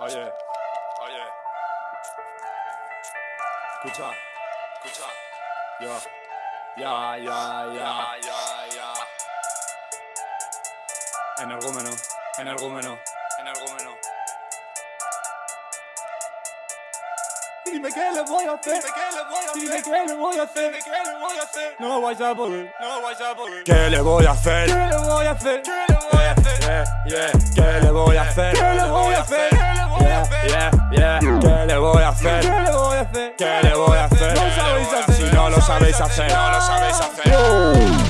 Oye, oye. Escucha, escucha. Yo. Ya, ya, ya, ya, ya. Energúmeno, energúmeno, energúmeno. Dime qué le voy a hacer, dime qué le voy a hacer, dime qué le voy a hacer, dime qué le voy a hacer. No vayas a poder, no vayas a poder. ¿Qué le voy a hacer? ¿Qué le voy a hacer? ¿Qué le voy a hacer? Yeah, yeah. ¿Qué le voy a hacer? ¿Qué le voy a hacer? ¿Qué le voy a hacer? ¿Qué le voy a hacer, si no lo sabéis hacer, no lo sabéis hacer.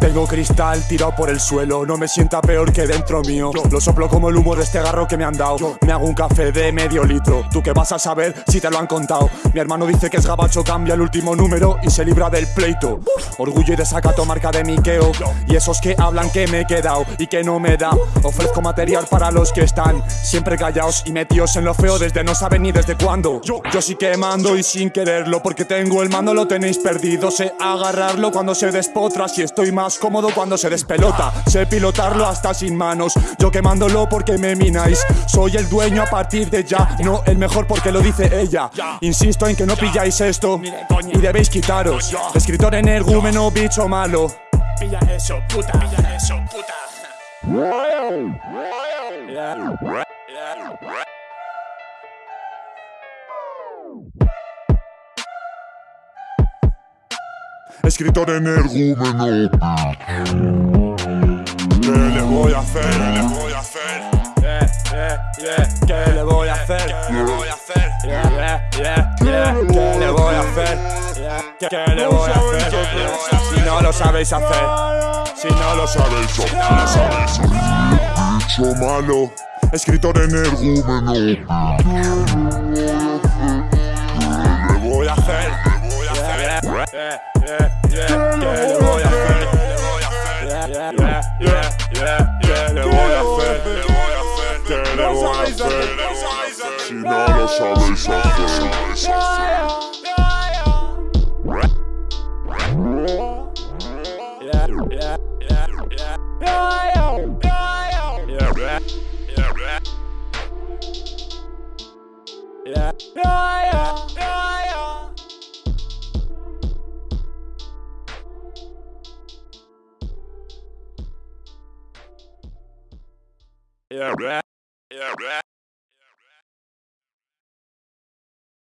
Tengo cristal tirado por el suelo, no me sienta peor que dentro mío. Lo soplo como el humo de este garro que me han dado. Me hago un café de medio litro. ¿Tú qué vas a saber si te lo han contado? Mi hermano dice que es gabacho, cambia el último número y se libra del pleito. Orgullo y desacato, marca de Miqueo. Y esos que hablan que me he quedado y que no me da. Ofrezco material para los que están siempre callados y metidos en lo feo desde no saben ni desde cuándo. Yo, sí que mando y sin quererlo, porque tengo el mando, lo tenéis perdido. Sé agarrarlo cuando se despotra, si estoy más cómodo cuando se despelota. Sé pilotarlo hasta sin manos, yo quemándolo porque me mináis. Soy el dueño a partir de ya, no el mejor porque lo dice ella. Insisto en que no pilláis esto y debéis quitaros. Escritor energúmeno, bicho malo. Pilla eso, puta. Pilla eso, puta. Escritor energúmeno. ¿Qué le voy a hacer? ¿Qué le voy a hacer? ¿Qué le voy a hacer? ¿Qué le voy a hacer? ¿Qué le voy a hacer? ¿Qué le voy a hacer? Si no lo sabéis hacer, si no lo sabéis, Sabéis, no lo sabéis. Bicho malo. Escritor energúmeno. Hacer. Yeah, yeah, yeah. ¿Qué le voy a hacer? Yeah, yeah, yeah, yeah. ¿Qué le voy a hacer? Le voy a hacer. ¿Qué le voy a hacer? Si no lo sabéis hacer. Yeah, yeah, yeah, yeah. Yeah, yeah, yeah. Yeah, yeah, yeah, yeah. Yeah, yeah.